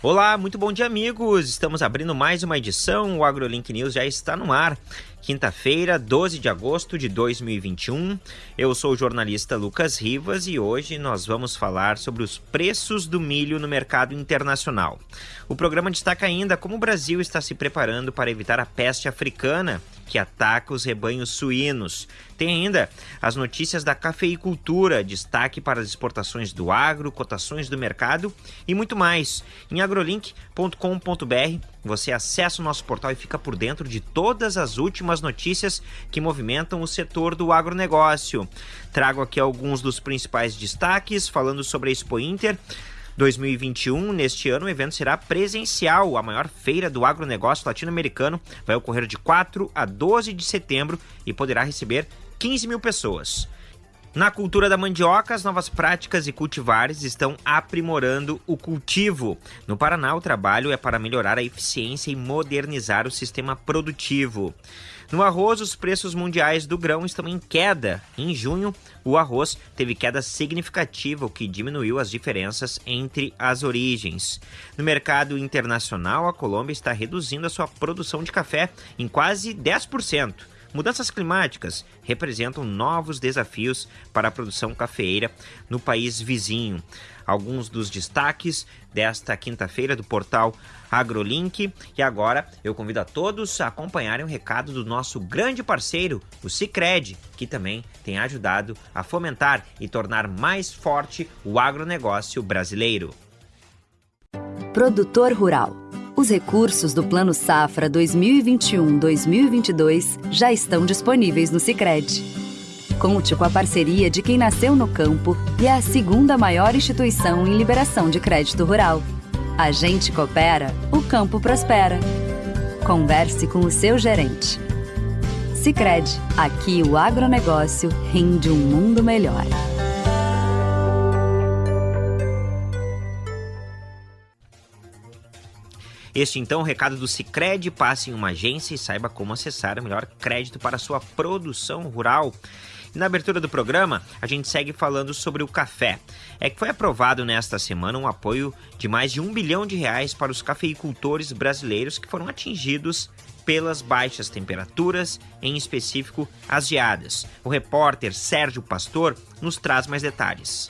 Olá, muito bom dia, amigos! Estamos abrindo mais uma edição. O AgroLink News já está no ar. Quinta-feira, 12 de agosto de 2021. Eu sou o jornalista Lucas Rivas e hoje nós vamos falar sobre os preços do milho no mercado internacional. O programa destaca ainda como o Brasil está se preparando para evitar a peste africana que ataca os rebanhos suínos. Tem ainda as notícias da cafeicultura, destaque para as exportações do agro, cotações do mercado e muito mais. Em agrolink.com.br você acessa o nosso portal e fica por dentro de todas as últimas notícias que movimentam o setor do agronegócio. Trago aqui alguns dos principais destaques, falando sobre a Expo Inter. 2021. Neste ano, o evento será presencial. A maior feira do agronegócio latino-americano vai ocorrer de 4 a 12 de setembro e poderá receber 15 mil pessoas. Na cultura da mandioca, as novas práticas e cultivares estão aprimorando o cultivo. No Paraná, o trabalho é para melhorar a eficiência e modernizar o sistema produtivo. No arroz, os preços mundiais do grão estão em queda. Em junho, o arroz teve queda significativa, o que diminuiu as diferenças entre as origens. No mercado internacional, a Colômbia está reduzindo a sua produção de café em quase 10%. Mudanças climáticas representam novos desafios para a produção cafeeira no país vizinho. Alguns dos destaques desta quinta-feira do portal AgroLink. E agora eu convido a todos a acompanharem o recado do nosso grande parceiro, o Cicred, que também tem ajudado a fomentar e tornar mais forte o agronegócio brasileiro. Produtor Rural os recursos do Plano Safra 2021-2022 já estão disponíveis no Sicredi. Conte com a parceria de quem nasceu no campo e é a segunda maior instituição em liberação de crédito rural. A gente coopera, o campo prospera. Converse com o seu gerente. Sicredi, aqui o agronegócio rende um mundo melhor. Este então, o recado do Cicred, passe em uma agência e saiba como acessar o melhor crédito para sua produção rural. Na abertura do programa, a gente segue falando sobre o café. É que foi aprovado nesta semana um apoio de mais de um bilhão de reais para os cafeicultores brasileiros que foram atingidos pelas baixas temperaturas, em específico as geadas. O repórter Sérgio Pastor nos traz mais detalhes.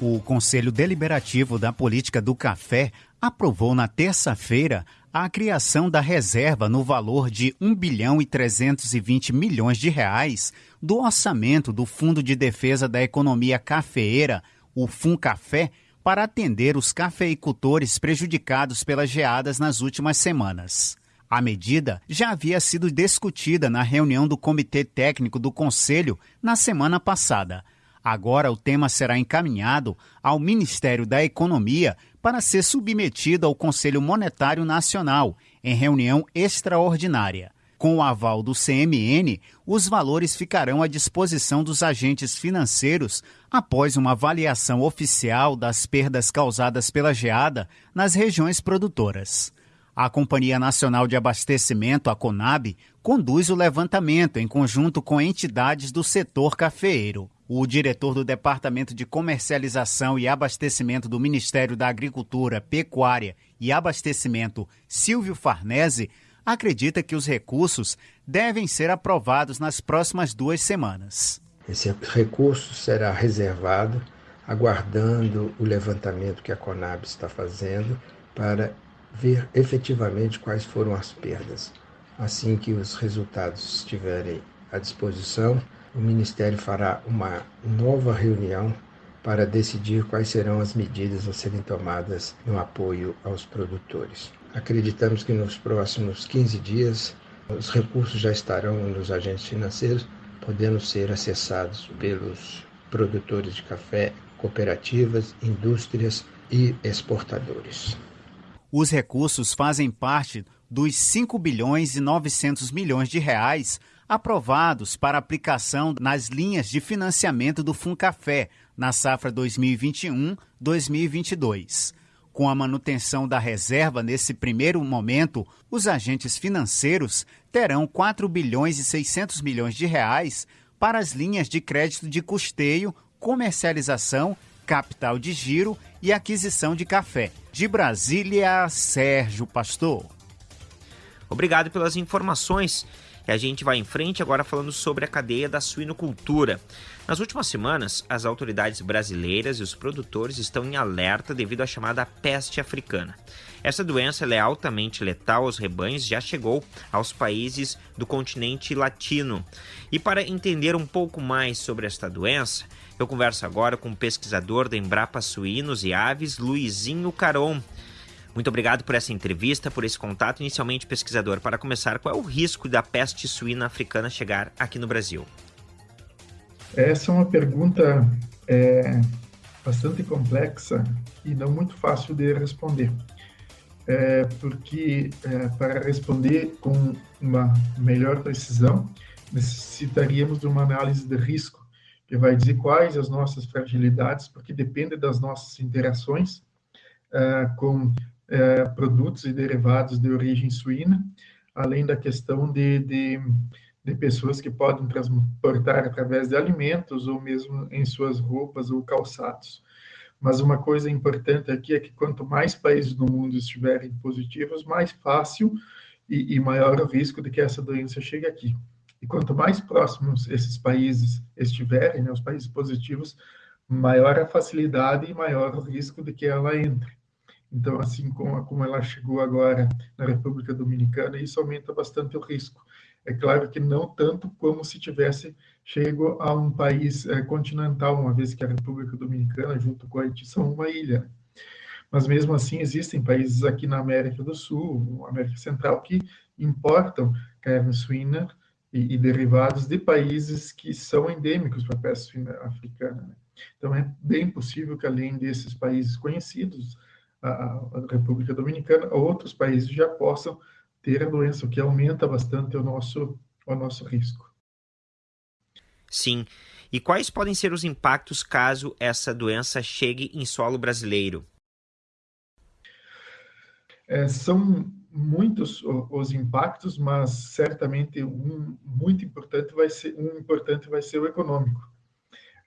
O Conselho Deliberativo da Política do Café aprovou na terça-feira a criação da reserva no valor de 1 bilhão e 320 milhões de reais do orçamento do Fundo de Defesa da Economia Cafeeira, o FUNCAFé, para atender os cafeicultores prejudicados pelas geadas nas últimas semanas. A medida já havia sido discutida na reunião do Comitê Técnico do Conselho na semana passada. Agora o tema será encaminhado ao Ministério da Economia para ser submetido ao Conselho Monetário Nacional em reunião extraordinária. Com o aval do CMN, os valores ficarão à disposição dos agentes financeiros após uma avaliação oficial das perdas causadas pela geada nas regiões produtoras. A Companhia Nacional de Abastecimento, a CONAB, conduz o levantamento em conjunto com entidades do setor cafeeiro. O diretor do Departamento de Comercialização e Abastecimento do Ministério da Agricultura, Pecuária e Abastecimento, Silvio Farnese, acredita que os recursos devem ser aprovados nas próximas duas semanas. Esse recurso será reservado, aguardando o levantamento que a Conab está fazendo para ver efetivamente quais foram as perdas. Assim que os resultados estiverem à disposição, o Ministério fará uma nova reunião para decidir quais serão as medidas a serem tomadas no apoio aos produtores. Acreditamos que nos próximos 15 dias os recursos já estarão nos agentes financeiros, podendo ser acessados pelos produtores de café, cooperativas, indústrias e exportadores. Os recursos fazem parte dos 5 bilhões e 900 milhões de reais aprovados para aplicação nas linhas de financiamento do Funcafé na safra 2021-2022. Com a manutenção da reserva nesse primeiro momento, os agentes financeiros terão 4 bilhões e 600 milhões de reais para as linhas de crédito de custeio, comercialização capital de giro e aquisição de café. De Brasília, Sérgio Pastor. Obrigado pelas informações. E a gente vai em frente agora falando sobre a cadeia da suinocultura. Nas últimas semanas, as autoridades brasileiras e os produtores estão em alerta devido à chamada peste africana. Essa doença é altamente letal aos rebanhos, já chegou aos países do continente latino. E para entender um pouco mais sobre esta doença, eu converso agora com o pesquisador da Embrapa Suínos e Aves, Luizinho Caron. Muito obrigado por essa entrevista, por esse contato. Inicialmente, pesquisador, para começar, qual é o risco da peste suína africana chegar aqui no Brasil? Essa é uma pergunta é, bastante complexa e não muito fácil de responder. É, porque é, para responder com uma melhor precisão, necessitaríamos de uma análise de risco, que vai dizer quais as nossas fragilidades, porque depende das nossas interações é, com é, produtos e derivados de origem suína, além da questão de, de, de, pessoas que podem transportar através de alimentos ou mesmo em suas roupas ou calçados. Mas uma coisa importante aqui é que quanto mais países no mundo estiverem positivos, mais fácil e, e maior o risco de que essa doença chegue aqui. E quanto mais próximos esses países estiverem, né, os países positivos, maior a facilidade e maior o risco de que ela entre. Então, assim como, como ela chegou agora na República Dominicana, isso aumenta bastante o risco. É claro que não tanto como se tivesse chego a um país é, continental, uma vez que a República Dominicana, junto com a Haiti, são uma ilha. Mas mesmo assim, existem países aqui na América do Sul, América Central, que importam carne suína e, e derivados de países que são endêmicos para a peste suína africana. Né? Então, é bem possível que, além desses países conhecidos, a, República Dominicana, outros países já possam ter a doença, o que aumenta bastante o nosso, o nosso risco. Sim. E quais podem ser os impactos caso essa doença chegue em solo brasileiro? É, são muitos os impactos, mas certamente um muito importante vai ser um importante vai ser o econômico.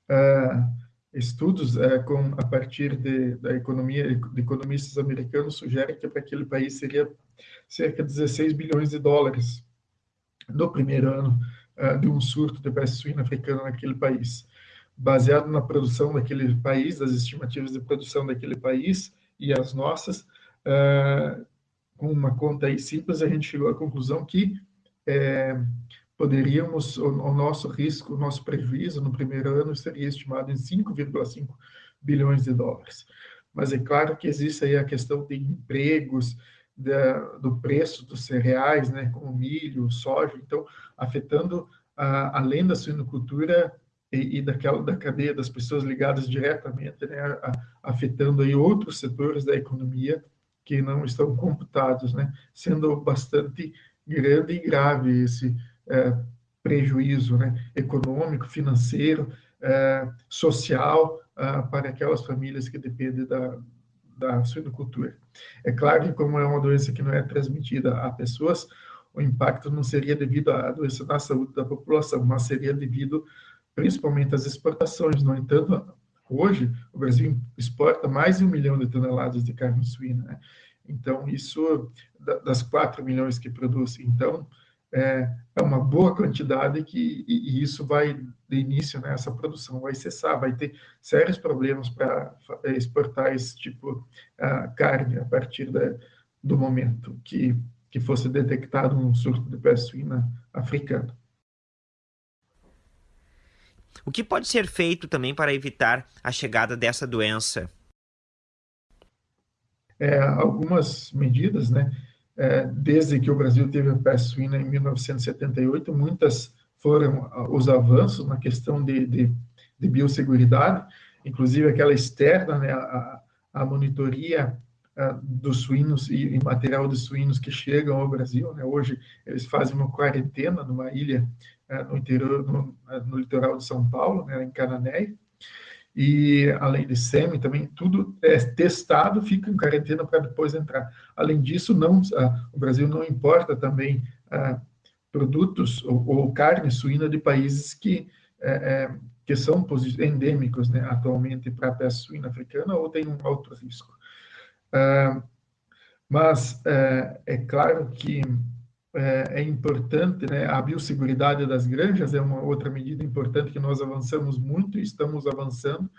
Uh, estudos é, com a partir de, da economia de economistas americanos sugerem que para aquele país seria cerca de 16 bilhões de dólares no primeiro ano é, de um surto de peste suína africana naquele país. Baseado na produção daquele país, das estimativas de produção daquele país e as nossas, é, com uma conta aí simples, a gente chegou à conclusão que é, poderíamos, o, o, nosso risco, o nosso prejuízo no primeiro ano seria estimado em 5,5 bilhões de dólares. Mas é claro que existe aí a questão de empregos, da, do preço dos cereais, né, como milho, soja, então afetando a, além da suinocultura e, e, daquela da cadeia das pessoas ligadas diretamente, né, a, afetando aí outros setores da economia que não estão computados, né, sendo bastante grande e grave esse é, prejuízo né, econômico, financeiro, é, social é, para aquelas famílias que dependem da, da suinocultura. É claro que, como é uma doença que não é transmitida a pessoas, o impacto não seria devido à doença na saúde da população, mas seria devido principalmente às exportações. No entanto, hoje, o Brasil exporta mais de um milhão de toneladas de carne suína. Né? Então, isso, das 4 milhões que produz. Então, é, é uma boa quantidade que, e, e isso vai, de início, né, essa produção vai cessar, vai ter sérios problemas para exportar esse tipo de carne a partir da, do momento que, que fosse detectado um surto de peste suína africana. O que pode ser feito também para evitar a chegada dessa doença? É, algumas medidas, né? É, desde que o Brasil teve a peste suína em 1978, muitas foram ah, os avanços na questão de, de, de biosseguridade, inclusive aquela externa, né, a, a monitoria a, ah, dos suínos e, e, material de suínos que chegam ao Brasil. Né? Hoje eles fazem uma quarentena numa ilha a, ah, no interior, no, no, litoral de São Paulo, né, em Cananéia, e além de SEMI também, tudo é testado, fica em quarentena para depois entrar. Além disso, não, ah, o Brasil não importa também ah, produtos ou, ou, carne suína de países que é, é, que são endêmicos né, atualmente para a peste suína africana ou tem um alto risco. Uh, mas uh, é claro que é, é importante, né, a biosseguridade das granjas é uma outra medida importante que nós avançamos muito e estamos avançando,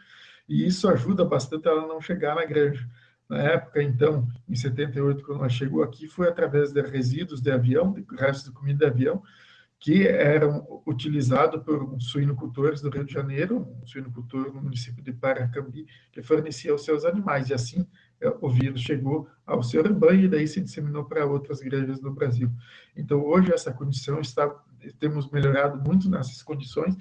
e isso ajuda bastante ela não chegar na granja. Na época, então, em 78, quando ela chegou aqui, foi através de resíduos de avião, de restos de comida de avião, que eram utilizados por suinocultores do Rio de Janeiro, um suinocultor no município de Paracambi, que fornecia aos seus animais. E assim o vírus chegou ao seu rebanho e daí se disseminou para outras granjas do Brasil. Então, hoje, essa condição está, temos melhorado muito nessas condições.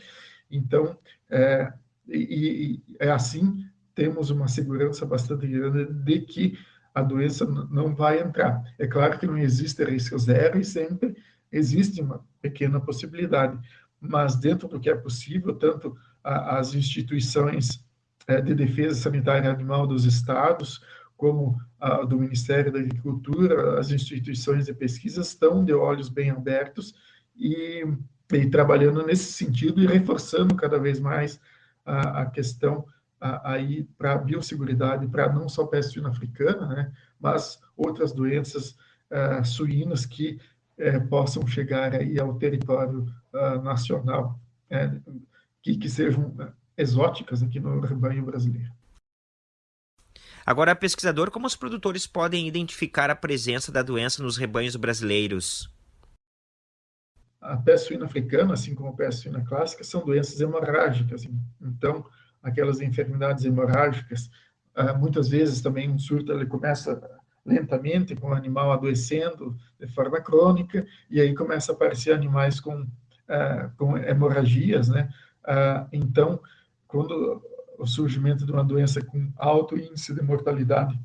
Então, é, e, e é assim, temos uma segurança bastante grande de que a doença não vai entrar. É claro que não existe risco zero e sempre existe uma pequena possibilidade, mas dentro do que é possível, tanto a, as instituições é, de defesa sanitária animal dos estados, como a do Ministério da Agricultura, as instituições de pesquisa estão de olhos bem abertos e, e trabalhando nesse sentido e reforçando cada vez mais a, a questão a, aí para a biosseguridade, para não só peste suína africana, né, mas outras doenças uh, suínas que uh, possam chegar aí ao território uh, nacional, que, que sejam exóticas aqui no rebanho brasileiro. Agora, pesquisador, como os produtores podem identificar a presença da doença nos rebanhos brasileiros? A peste suína africana, assim como a peste suína clássica, são doenças hemorrágicas. Então, aquelas enfermidades hemorrágicas, ah, muitas vezes também um surto ele começa lentamente com o animal adoecendo de forma crônica e aí começa a aparecer animais com ah, com hemorragias, né? Ah, então, quando o surgimento de uma doença com alto índice de mortalidade,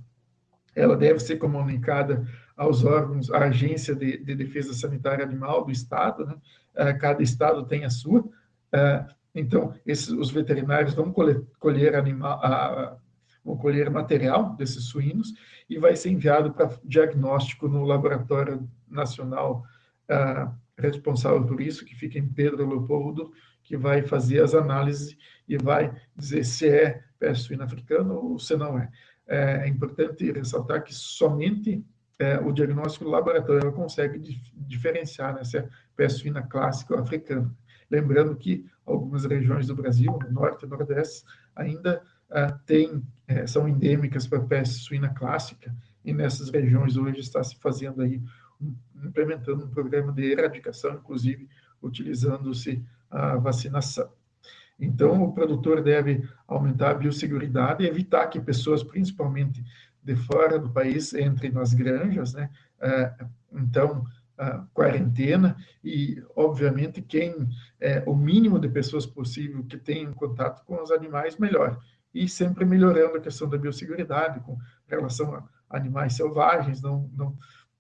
ela deve ser comunicada aos órgãos, à Agência de, de Defesa Sanitária Animal do Estado, né? Uh, cada estado tem a sua. Uh, então, esses, os veterinários vão colher, colher, animal, vão colher material desses suínos e vai ser enviado para diagnóstico no Laboratório Nacional responsável por isso, que fica em Pedro Leopoldo, que vai fazer as análises e vai dizer se é peste suína africana ou se não é. É importante ressaltar que somente é, o diagnóstico laboratório consegue dif diferenciar né, se é peste suína clássica ou africana. Lembrando que algumas regiões do Brasil, no norte e nordeste, ainda uh, tem, é, são endêmicas para peste suína clássica, e nessas regiões hoje está se fazendo aí, um, implementando um programa de erradicação, inclusive utilizando-se a vacinação. Então, o produtor deve aumentar a biosseguridade e evitar que pessoas, principalmente de fora do país, entrem nas granjas, né? É, então, quarentena e, obviamente, quem é, o mínimo de pessoas possível que tenham contato com os animais, melhor. E sempre melhorando a questão da biosseguridade com relação a animais selvagens não, não,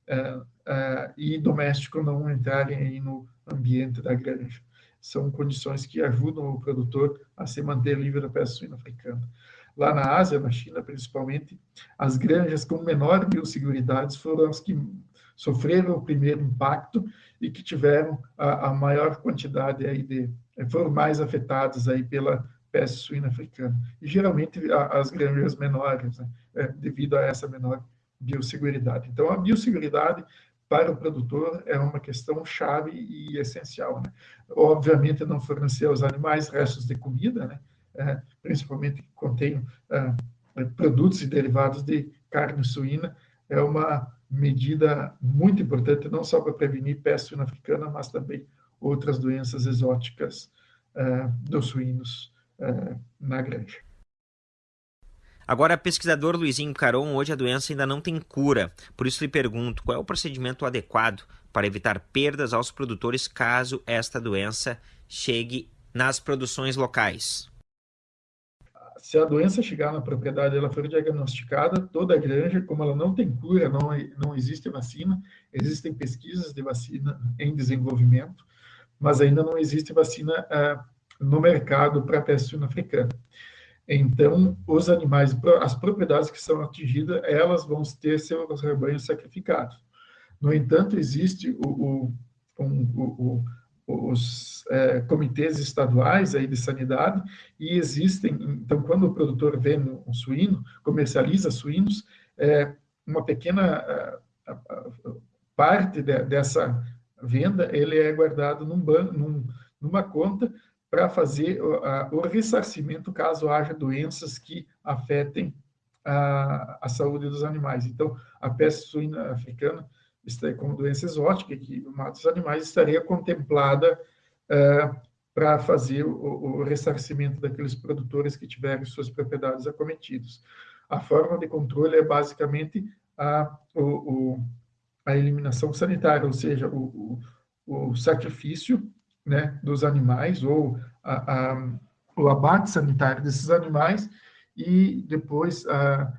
é, é, e doméstico não entrarem aí no ambiente da granja são condições que ajudam o produtor a se manter livre da peste suína africana. Lá na Ásia, na China principalmente, as granjas com menor biosseguridade foram as que sofreram o primeiro impacto e que tiveram a, a maior quantidade aí de foram mais afetadas aí pela peste suína africana. E geralmente a, as granjas menores, né, é, devido a essa menor biosseguridade. Então a biosseguridade para o produtor é uma questão chave e essencial. Né? Obviamente, não fornecer aos animais restos de comida, né? É, principalmente que contém é, produtos e derivados de carne suína, é uma medida muito importante, não só para prevenir peste suína africana, mas também outras doenças exóticas é, dos suínos é, na granja. Agora, pesquisador Luizinho Caron, hoje a doença ainda não tem cura. Por isso lhe pergunto, qual é o procedimento adequado para evitar perdas aos produtores caso esta doença chegue nas produções locais? Se a doença chegar na propriedade, ela for diagnosticada, toda a granja, como ela não tem cura, não, não existe vacina, existem pesquisas de vacina em desenvolvimento, mas ainda não existe vacina uh, no mercado para a peste africana. Então, os animais, as propriedades que são atingidas, elas vão ter seus rebanhos sacrificados. No entanto, existe o, o, o, os é, comitês estaduais aí de sanidade e existem, então, quando o produtor vende um suíno, comercializa suínos, é, uma pequena parte de, dessa venda, ele é guardado num num, numa conta para fazer o, o ressarcimento caso haja doenças que afetem a, a saúde dos animais. Então, a peste suína africana, como doença exótica, que mata os animais, estaria contemplada é, para fazer o, o, ressarcimento daqueles produtores que tiverem suas propriedades acometidas. A forma de controle é basicamente a, o, a eliminação sanitária, ou seja, o, o, sacrifício né, dos animais ou a, a, o abate sanitário desses animais e depois a,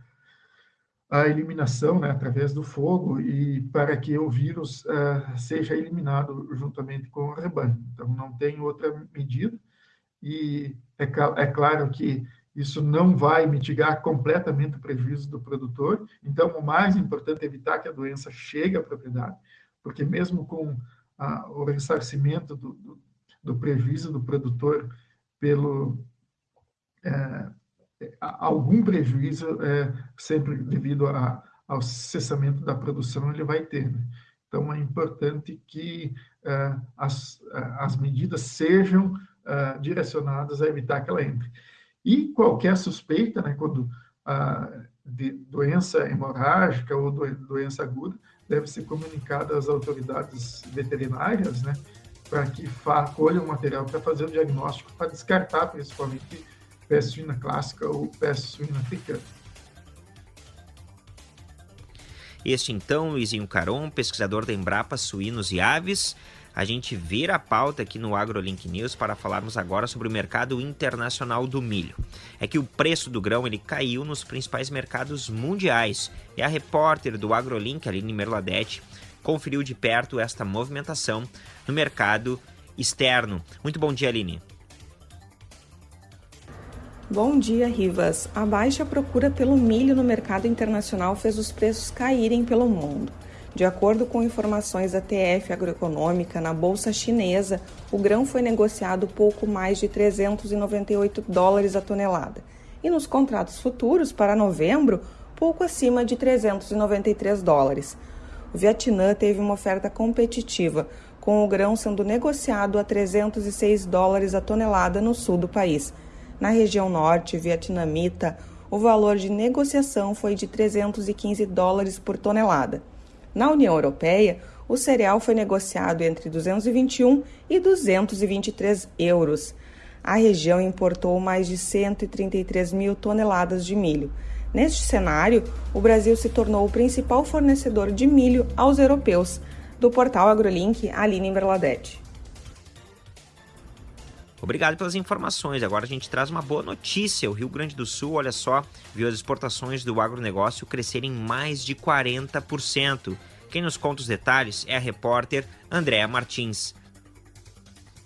a eliminação né, através do fogo e para que o vírus uh, seja eliminado juntamente com o rebanho. Então, não tem outra medida e é, é claro que isso não vai mitigar completamente o prejuízo do produtor. Então, o mais importante é evitar que a doença chegue à propriedade, porque mesmo com a, o ressarcimento do, do, do, prejuízo do produtor pelo é, algum prejuízo, é, sempre devido a, ao cessamento da produção, ele vai ter. Né? Então, é importante que é, as, é, as medidas sejam é, direcionadas a evitar que ela entre. E qualquer suspeita, né, quando de doença hemorrágica ou doença aguda, deve ser comunicada às autoridades veterinárias, né, para que colham o material para fazer o diagnóstico, para descartar principalmente peste suína clássica ou peste suína africana. Este então, Luizinho Caron, pesquisador da Embrapa Suínos e Aves. A gente vira a pauta aqui no AgroLink News para falarmos agora sobre o mercado internacional do milho. É que o preço do grão ele caiu nos principais mercados mundiais e a repórter do AgroLink, Aline Merladete, conferiu de perto esta movimentação no mercado externo. Muito bom dia, Aline. Bom dia, Rivas. A baixa procura pelo milho no mercado internacional fez os preços caírem pelo mundo. De acordo com informações da TF Agroeconômica, na bolsa chinesa, o grão foi negociado pouco mais de 398 dólares a tonelada. E nos contratos futuros, para novembro, pouco acima de 393 dólares. O Vietnã teve uma oferta competitiva, com o grão sendo negociado a 306 dólares a tonelada no sul do país na região norte vietnamita, o valor de negociação foi de 315 dólares por tonelada. Na União Europeia, o cereal foi negociado entre 221 e 223 euros. A região importou mais de 133 mil toneladas de milho. Neste cenário, o Brasil se tornou o principal fornecedor de milho aos europeus. Do portal AgroLink, Aline Berladete. Obrigado pelas informações. Agora a gente traz uma boa notícia. O Rio Grande do Sul, olha só, viu as exportações do agronegócio crescerem mais de 40%. Quem nos conta os detalhes é a repórter Andréa Martins.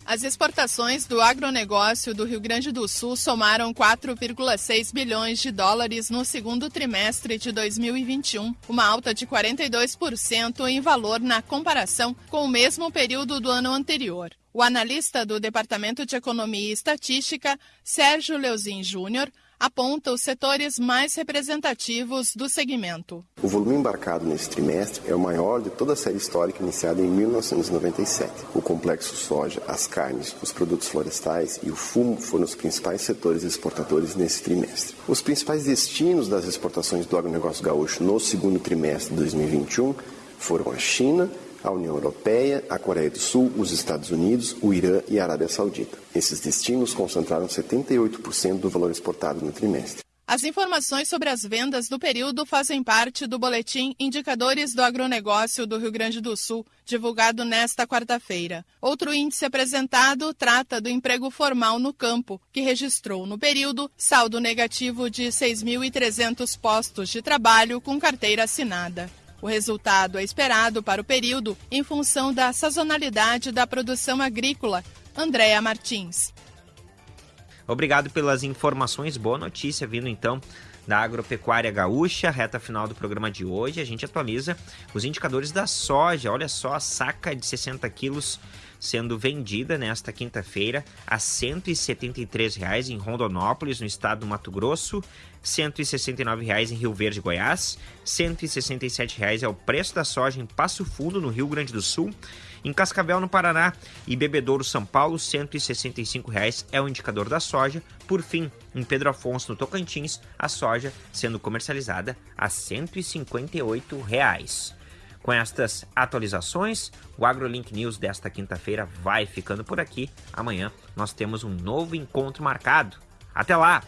As exportações do agronegócio do Rio Grande do Sul somaram 4,6 bilhões de dólares no segundo trimestre de 2021, uma alta de 42% em valor na comparação com o mesmo período do ano anterior. O analista do Departamento de Economia e Estatística, Sérgio Leozin Júnior, aponta os setores mais representativos do segmento. O volume embarcado nesse trimestre é o maior de toda a série histórica iniciada em 1997. O complexo soja, as carnes, os produtos florestais e o fumo foram os principais setores exportadores nesse trimestre. Os principais destinos das exportações do agronegócio gaúcho no segundo trimestre de 2021 foram a China, a União Europeia, a Coreia do Sul, os Estados Unidos, o Irã e a Arábia Saudita. Esses destinos concentraram 78% do valor exportado no trimestre. As informações sobre as vendas do período fazem parte do boletim Indicadores do Agronegócio do Rio Grande do Sul, divulgado nesta quarta-feira. Outro índice apresentado trata do emprego formal no campo, que registrou no período saldo negativo de 6.300 postos de trabalho com carteira assinada. O resultado é esperado para o período em função da sazonalidade da produção agrícola. Andréa Martins. Obrigado pelas informações. Boa notícia vindo então da agropecuária gaúcha, reta final do programa de hoje. A gente atualiza os indicadores da soja. Olha só, a saca de 60 quilos sendo vendida nesta quinta-feira a R$ 173,00 em Rondonópolis, no estado do Mato Grosso, R$ 169,00 em Rio Verde, Goiás, R$ 167,00 é o preço da soja em Passo Fundo, no Rio Grande do Sul, em Cascavel, no Paraná, e Bebedouro, São Paulo, R$ 165,00 é o indicador da soja. Por fim, em Pedro Afonso, no Tocantins, a soja sendo comercializada a R$ 158,00. Com estas atualizações, o AgroLink News desta quinta-feira vai ficando por aqui. Amanhã nós temos um novo encontro marcado. Até lá!